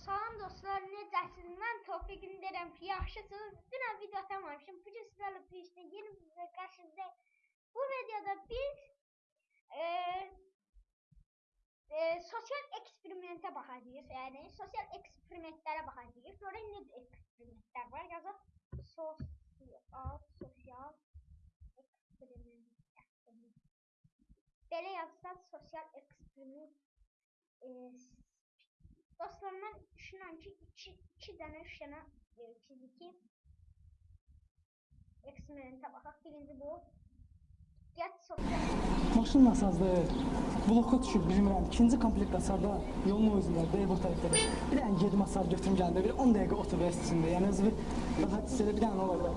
Salam dostlar, necəsiniz? Mən Tofiq deyirəm ki, yaxşısınız. Dünən video atamamışım. Bu gün sizlərlə birlikdə yeni bir video. Bu videoda biz e, e, sosial eksperimentə baxacağıq. Yəni sosial eksperimentlərə baxacağıq. Görək nə eksperimentlər var. Yazaq sosial sosial eksperiment. Belə yazsaq sosial eksperiment e, Dostlar mən düşünürəm ki, 2 2 dənə, 3 dənə e, fiziki eksperimentə baxaq. Birinci bu. Get sosial Maşın nasazdır. Bloka düşüb bilmirəm. İkinci komplekt hasarda yolun o üzündə deyib o tərəfdə. Bir dənə 7 masar götürüm gəldi. Bir 10 dəqiqə otur içində. Yəni özü bir rahat hiss edə bir dənə ola.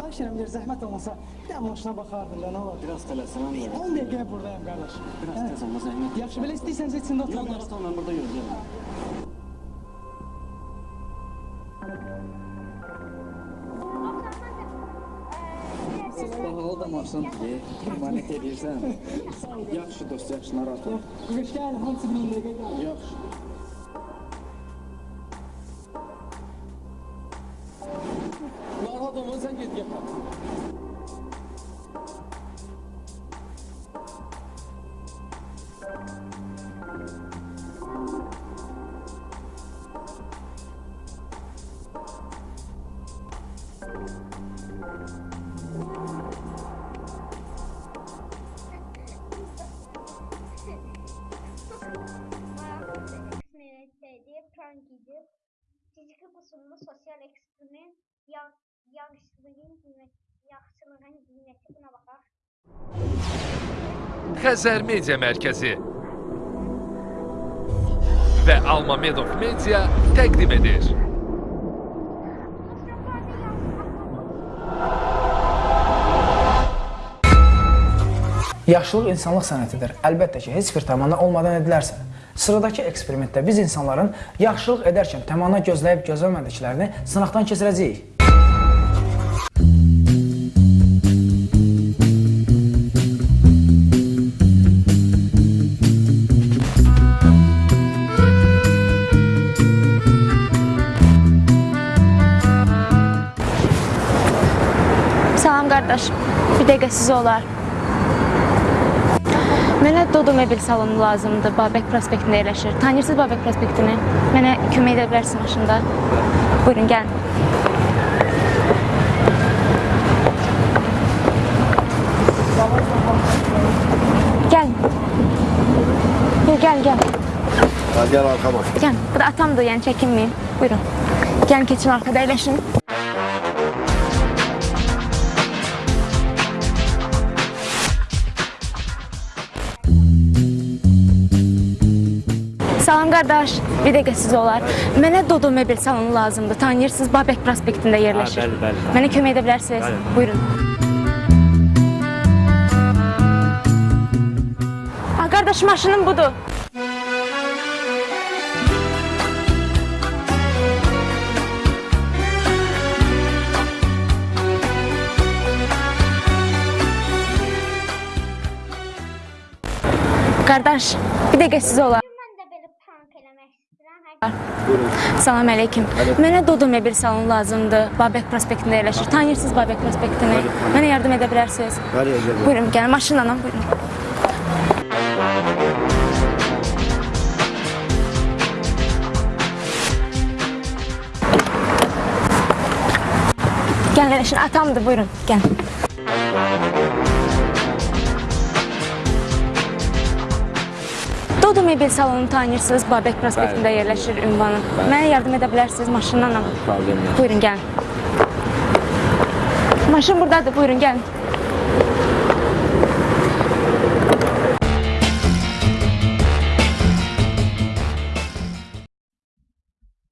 Kaç yerimdir zahmet olmasa bir de başına bakardım lan oğlum. Biraz tələsən. On dəqiqə buradayım qardaş. Biraz evet. tez olma zəhmət. Yaxşı, belə istəyirsəniz içində oturun. Yox, narahat olma, burada görəcəm. pahalı da maşın emanet edirsən. Yaxşı dost, yaxşı narahat ol. Hoş gəldin, hansı bilindir? Yaxşı. Eksperimentteydi, prank idi. Fiziki qusurlu sosial yağışlığın qiyməti, yaxşılığın qiyməti buna baxaq. Xəzər Media Mərkəzi və Alma Medov Media təqdim edir. Yazmaq Yaşlılıq insanlıq sənətidir. Əlbəttə ki, heç bir təmanna olmadan edilərsə. Sıradakı eksperimentdə biz insanların yaxşılıq edərkən təmanna gözləyib gözləmədiklərini sınaqdan keçirəcəyik. Salam qardaş, bir dəqiqə sizə olar. Mənə Dodo mebel salonu lazımdır. Babək prospektində yerləşir. Tanıyırsınız Babək prospektini? Mənə kömək edə bilərsiniz maşında. Buyurun, gəlin. Gəlin. Gəl, gəl. Ha, gel arkama. Gəlin. Bu da atamdır, yəni çəkinməyin. Buyurun. Gəlin keçin arkada əyləşin. Salam qardaş, bir dəqiqə sizə olar. Mənə Dodo mebel salonu lazımdır. Tanıyırsınız, Babək prospektində yerləşir. bəli, bəli. Mənə kömək edə bilərsiniz. Buyurun. Ha, qardaş, maşınım budur. Qardaş, bir dəqiqə sizə olar. Hər Salam əleyküm. Mənə Dodo mebel salonu lazımdır. Babək prospektində yerləşir. Tanıyırsınız Babək prospektini? Mənə yardım edə bilərsiniz. Hadi gel. Buyurun, gəlin maşınla, buyurun. Gəlin, eləşin. Atamdır, buyurun. Gəlin. Dodo mebel salonu tanıyırsınız. Babək prospektində yerləşir ünvanı. Mənə yardım edə bilərsiniz maşınla. Problem yox. Buyurun, gəlin. Maşın buradadır, buyurun, gəlin.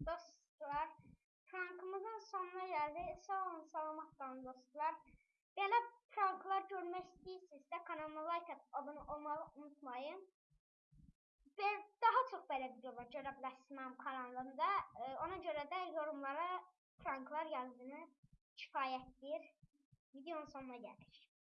Dostlar, prankımızın sonuna gəldik. Sağ olun, salamat qalın dostlar. Belə pranklar görmək istəyirsinizsə kanalıma like atıb abunə olmağı unutmayın. Və daha çox belə videolar görə bilərsiniz kanalımda. Ee, Ona görə də yorumlara pranklar yazdığını kifayətdir. videonun sonuna geldik.